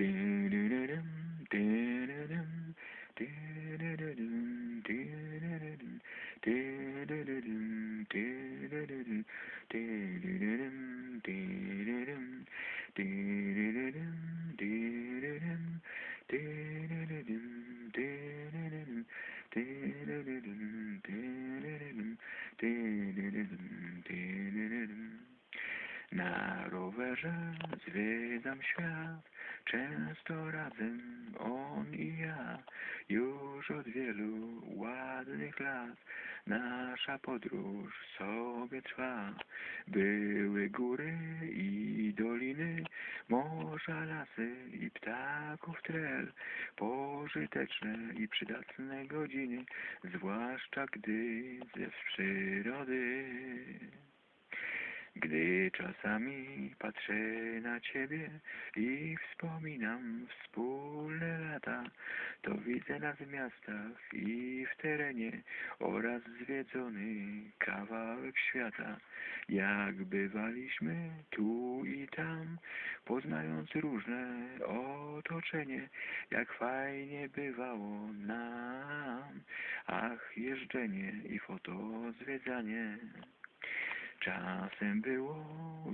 Dee-dee-dee-dum, dee-dee-dee-dum, dee-dee-dee-dum, dee-dee-dee-dum. Na rowerze zwiedzam świat, często razem on i ja. Już od wielu ładnych lat nasza podróż sobie trwa. Były góry i doliny, morza, lasy i ptaków trel, pożyteczne i przydatne godziny, zwłaszcza gdy ze przyrody. Gdy czasami patrzę na ciebie i wspominam wspólne lata, to widzę nas w miastach i w terenie oraz zwiedzony kawałek świata. Jak bywaliśmy tu i tam, poznając różne otoczenie, jak fajnie bywało nam, ach, jeżdżenie i foto zwiedzanie. Czasem było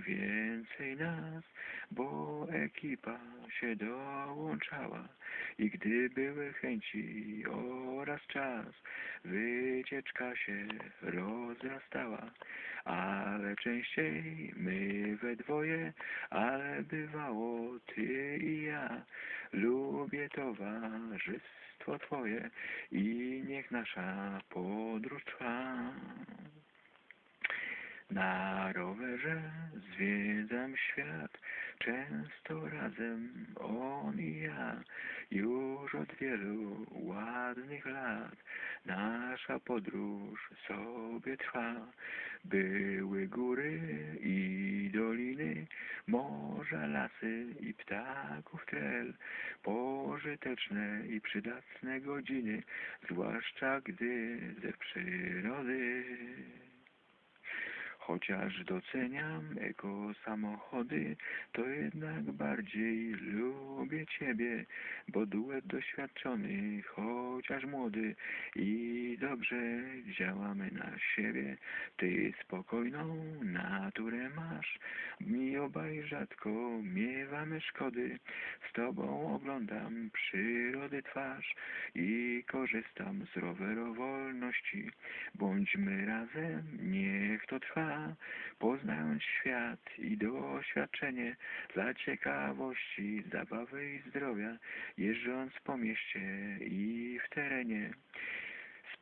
więcej nas, bo ekipa się dołączała i gdy były chęci oraz czas, wycieczka się rozrastała, ale częściej my we dwoje, ale bywało ty i ja. Lubię towarzystwo twoje i niech nasza podróż trwa. Na rowerze zwiedzam świat, często razem on i ja. Już od wielu ładnych lat nasza podróż sobie trwa. Były góry i doliny, morza, lasy i ptaków trel, pożyteczne i przydatne godziny, zwłaszcza gdy ze przyrody. Chociaż doceniam eko samochody, to jednak bardziej lubię Ciebie, bo duet doświadczony, chociaż młody i dobrze działamy na siebie. Ty spokojną naturę masz, mi obaj rzadko miewamy szkody. Z Tobą oglądam przyrody twarz i korzystam z rowerowolności. Bądźmy razem, niech to trwa poznając świat i doświadczenie dla ciekawości, zabawy i zdrowia, jeżdżąc po mieście i w terenie.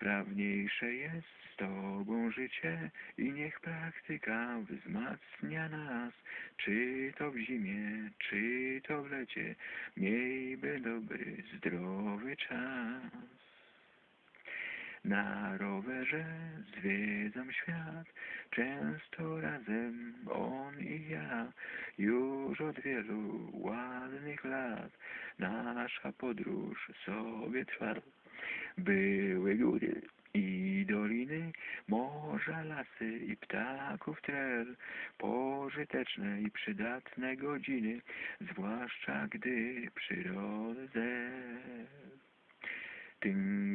Sprawniejsze jest z Tobą życie i niech praktyka wzmacnia nas, czy to w zimie, czy to w lecie, miejmy dobry, zdrowy czas. Na rowerze zwiedzam świat, często razem on i ja. Już od wielu ładnych lat nasza podróż sobie trwa. Były góry i doliny, morza, lasy i ptaków trel, pożyteczne i przydatne godziny, zwłaszcza gdy przyrodę. Ding,